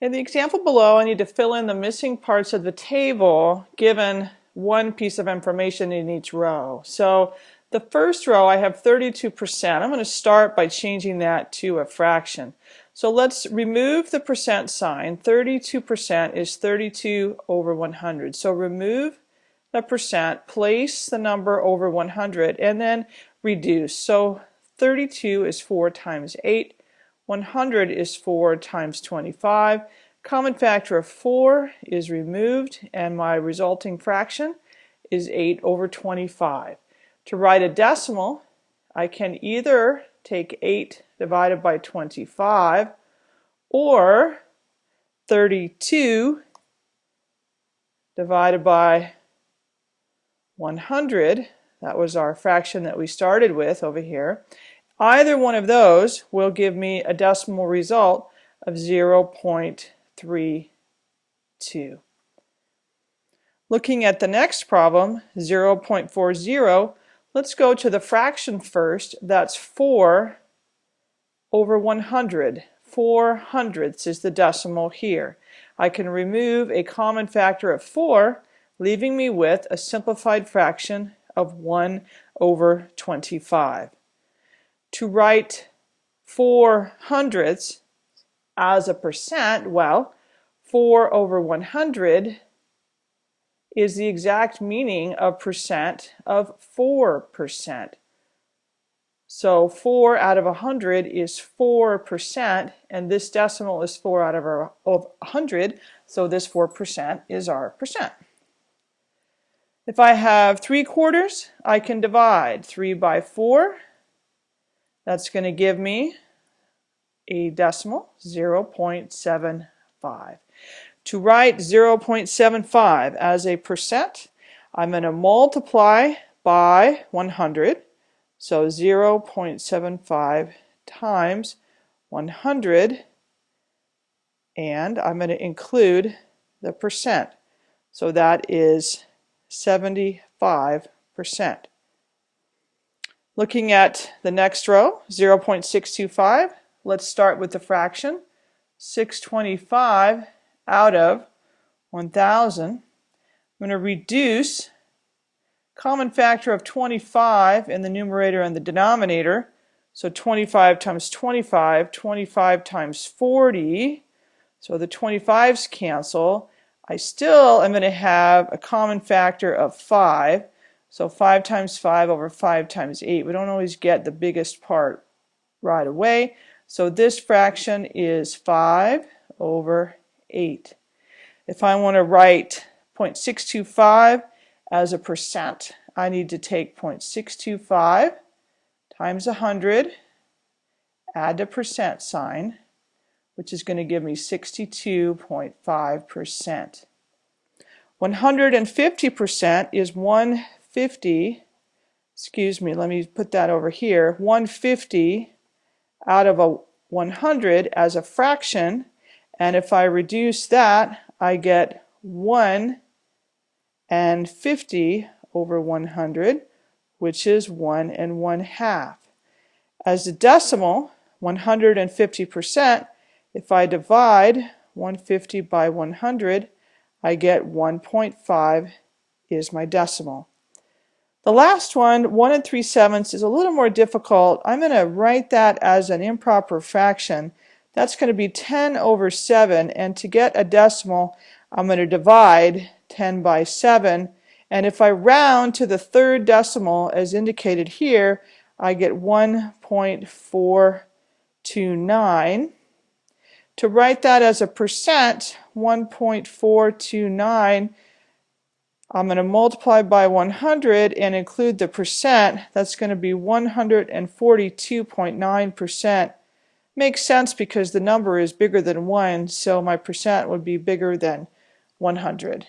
In the example below, I need to fill in the missing parts of the table given one piece of information in each row. So the first row, I have 32%. I'm going to start by changing that to a fraction. So let's remove the percent sign. 32% is 32 over 100. So remove the percent, place the number over 100, and then reduce. So 32 is 4 times 8. 100 is 4 times 25. Common factor of 4 is removed and my resulting fraction is 8 over 25. To write a decimal, I can either take 8 divided by 25 or 32 divided by 100. That was our fraction that we started with over here. Either one of those will give me a decimal result of 0.32. Looking at the next problem, 0.40, let's go to the fraction first. That's 4 over 100. 4 hundredths is the decimal here. I can remove a common factor of 4, leaving me with a simplified fraction of 1 over 25 to write 4 hundredths as a percent, well, 4 over 100 is the exact meaning of percent of 4%. So 4 out of 100 is 4%, and this decimal is 4 out of, of 100, so this 4% is our percent. If I have 3 quarters, I can divide 3 by 4, that's going to give me a decimal, 0.75. To write 0.75 as a percent, I'm going to multiply by 100. So 0.75 times 100 and I'm going to include the percent. So that is 75%. Looking at the next row, 0.625, let's start with the fraction. 625 out of 1,000. I'm going to reduce common factor of 25 in the numerator and the denominator. So 25 times 25, 25 times 40. So the 25s cancel. I still am going to have a common factor of 5. So 5 times 5 over 5 times 8. We don't always get the biggest part right away. So this fraction is 5 over 8. If I want to write 0.625 as a percent, I need to take 0.625 times 100, add the percent sign, which is going to give me 62.5%. 150% is 1 50, excuse me, let me put that over here, 150 out of a 100 as a fraction, and if I reduce that, I get 1 and 50 over 100, which is 1 and 1 half. As a decimal, 150%, if I divide 150 by 100, I get 1.5 is my decimal. The last one, 1 and 3 sevenths, is a little more difficult. I'm going to write that as an improper fraction. That's going to be 10 over 7, and to get a decimal, I'm going to divide 10 by 7, and if I round to the third decimal, as indicated here, I get 1.429. To write that as a percent, 1.429 I'm going to multiply by 100 and include the percent. That's going to be 142.9%. Makes sense because the number is bigger than 1, so my percent would be bigger than 100.